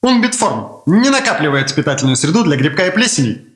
Унбитформ не накапливает питательную среду для грибка и плесени.